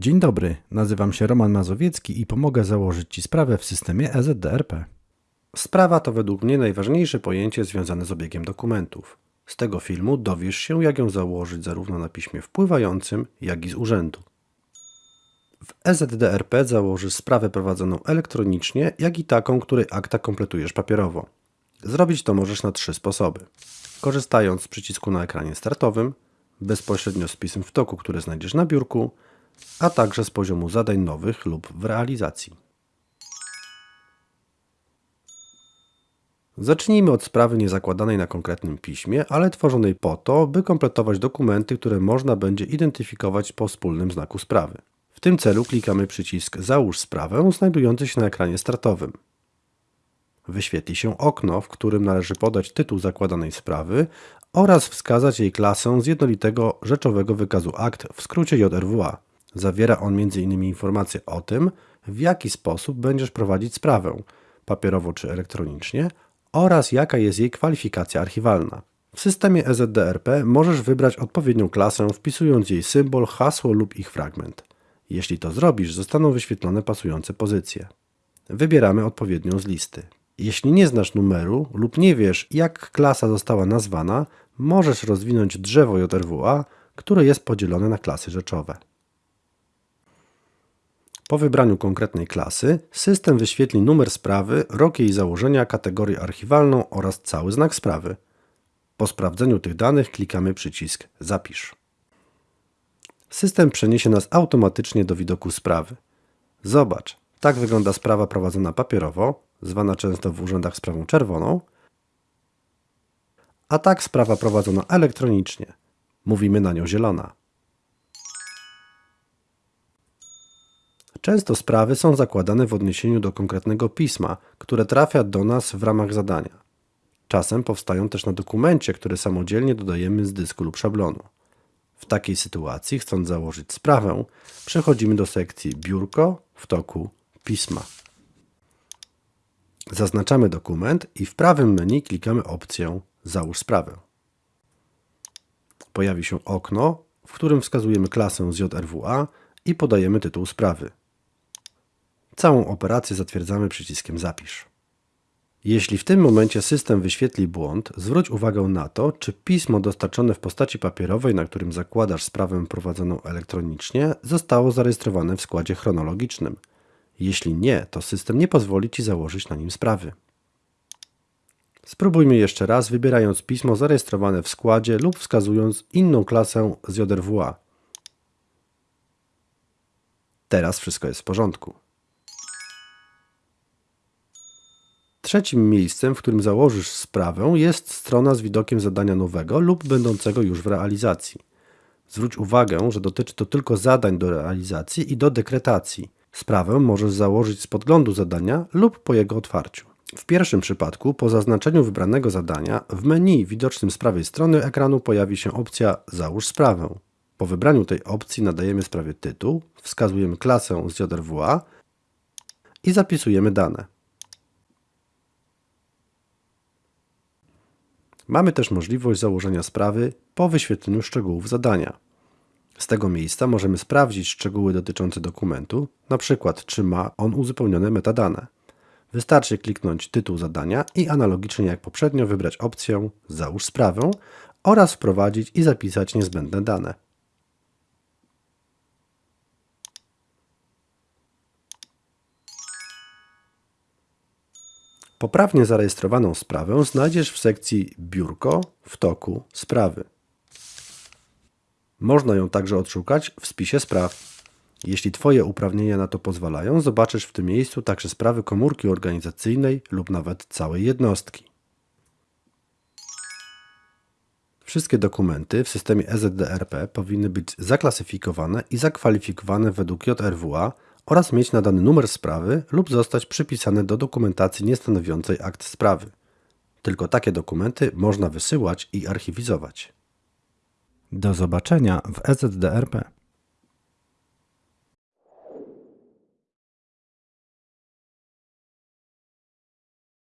Dzień dobry, nazywam się Roman Mazowiecki i pomogę założyć Ci sprawę w systemie EZDRP. Sprawa to według mnie najważniejsze pojęcie związane z obiegiem dokumentów. Z tego filmu dowiesz się, jak ją założyć zarówno na piśmie wpływającym, jak i z urzędu. W EZDRP założysz sprawę prowadzoną elektronicznie, jak i taką, której akta kompletujesz papierowo. Zrobić to możesz na trzy sposoby. Korzystając z przycisku na ekranie startowym, bezpośrednio z pism w toku, które znajdziesz na biurku, a także z poziomu zadań nowych lub w realizacji. Zacznijmy od sprawy niezakładanej na konkretnym piśmie, ale tworzonej po to, by kompletować dokumenty, które można będzie identyfikować po wspólnym znaku sprawy. W tym celu klikamy przycisk Załóż sprawę znajdujący się na ekranie startowym. Wyświetli się okno, w którym należy podać tytuł zakładanej sprawy oraz wskazać jej klasę z jednolitego rzeczowego wykazu akt, w skrócie JRWA. Zawiera on m.in. informacje o tym, w jaki sposób będziesz prowadzić sprawę, papierowo czy elektronicznie, oraz jaka jest jej kwalifikacja archiwalna. W systemie EZDRP możesz wybrać odpowiednią klasę, wpisując jej symbol, hasło lub ich fragment. Jeśli to zrobisz, zostaną wyświetlone pasujące pozycje. Wybieramy odpowiednią z listy. Jeśli nie znasz numeru lub nie wiesz, jak klasa została nazwana, możesz rozwinąć drzewo JRWA, które jest podzielone na klasy rzeczowe. Po wybraniu konkretnej klasy, system wyświetli numer sprawy, rok jej założenia, kategorię archiwalną oraz cały znak sprawy. Po sprawdzeniu tych danych klikamy przycisk Zapisz. System przeniesie nas automatycznie do widoku sprawy. Zobacz, tak wygląda sprawa prowadzona papierowo, zwana często w urzędach sprawą czerwoną, a tak sprawa prowadzona elektronicznie. Mówimy na nią zielona. Często sprawy są zakładane w odniesieniu do konkretnego pisma, które trafia do nas w ramach zadania. Czasem powstają też na dokumencie, który samodzielnie dodajemy z dysku lub szablonu. W takiej sytuacji, chcąc założyć sprawę, przechodzimy do sekcji Biurko w toku Pisma. Zaznaczamy dokument i w prawym menu klikamy opcję Załóż sprawę. Pojawi się okno, w którym wskazujemy klasę z JRWA i podajemy tytuł sprawy. Całą operację zatwierdzamy przyciskiem Zapisz. Jeśli w tym momencie system wyświetli błąd, zwróć uwagę na to, czy pismo dostarczone w postaci papierowej, na którym zakładasz sprawę prowadzoną elektronicznie, zostało zarejestrowane w składzie chronologicznym. Jeśli nie, to system nie pozwoli Ci założyć na nim sprawy. Spróbujmy jeszcze raz, wybierając pismo zarejestrowane w składzie lub wskazując inną klasę z JRWA. Teraz wszystko jest w porządku. Trzecim miejscem, w którym założysz sprawę, jest strona z widokiem zadania nowego lub będącego już w realizacji. Zwróć uwagę, że dotyczy to tylko zadań do realizacji i do dekretacji. Sprawę możesz założyć z podglądu zadania lub po jego otwarciu. W pierwszym przypadku, po zaznaczeniu wybranego zadania, w menu widocznym z prawej strony ekranu pojawi się opcja Załóż sprawę. Po wybraniu tej opcji nadajemy sprawie tytuł, wskazujemy klasę z JRWA i zapisujemy dane. Mamy też możliwość założenia sprawy po wyświetleniu szczegółów zadania. Z tego miejsca możemy sprawdzić szczegóły dotyczące dokumentu, np. czy ma on uzupełnione metadane. Wystarczy kliknąć tytuł zadania i analogicznie jak poprzednio wybrać opcję Załóż sprawę oraz wprowadzić i zapisać niezbędne dane. Poprawnie zarejestrowaną sprawę znajdziesz w sekcji Biurko w toku sprawy. Można ją także odszukać w spisie spraw. Jeśli Twoje uprawnienia na to pozwalają, zobaczysz w tym miejscu także sprawy komórki organizacyjnej lub nawet całej jednostki. Wszystkie dokumenty w systemie EZDRP powinny być zaklasyfikowane i zakwalifikowane według JRWA oraz mieć nadany numer sprawy lub zostać przypisane do dokumentacji niestanowiącej akt sprawy. Tylko takie dokumenty można wysyłać i archiwizować. Do zobaczenia w EZDRP.